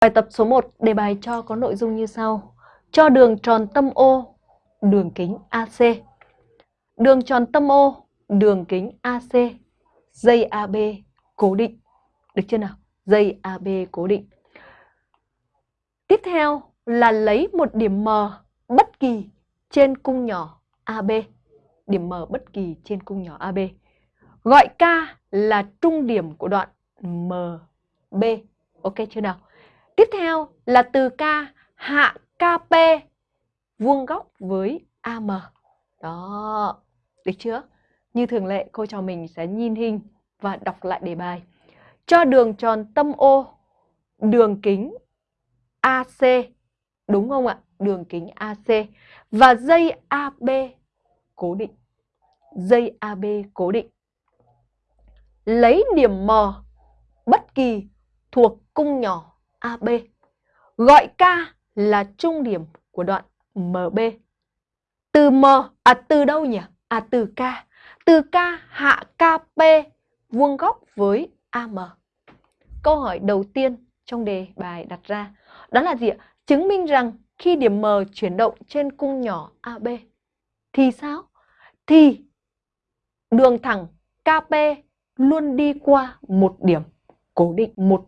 Bài tập số 1 đề bài cho có nội dung như sau. Cho đường tròn tâm O, đường kính AC. Đường tròn tâm O, đường kính AC, dây AB cố định. Được chưa nào? Dây AB cố định. Tiếp theo là lấy một điểm M bất kỳ trên cung nhỏ AB. Điểm M bất kỳ trên cung nhỏ AB. Gọi K là trung điểm của đoạn MB. Ok chưa nào? Tiếp theo là từ K hạ KP vuông góc với AM. Đó, được chưa? Như thường lệ, cô trò mình sẽ nhìn hình và đọc lại đề bài. Cho đường tròn tâm O, đường kính AC, đúng không ạ? Đường kính AC và dây AB cố định. Dây AB cố định. Lấy điểm M bất kỳ thuộc cung nhỏ AB. Gọi K là trung điểm của đoạn MB. Từ M, à từ đâu nhỉ? À từ K. Từ K hạ KP vuông góc với AM. Câu hỏi đầu tiên trong đề bài đặt ra đó là gì ạ? Chứng minh rằng khi điểm M chuyển động trên cung nhỏ AB thì sao? Thì đường thẳng KP luôn đi qua một điểm cố định, một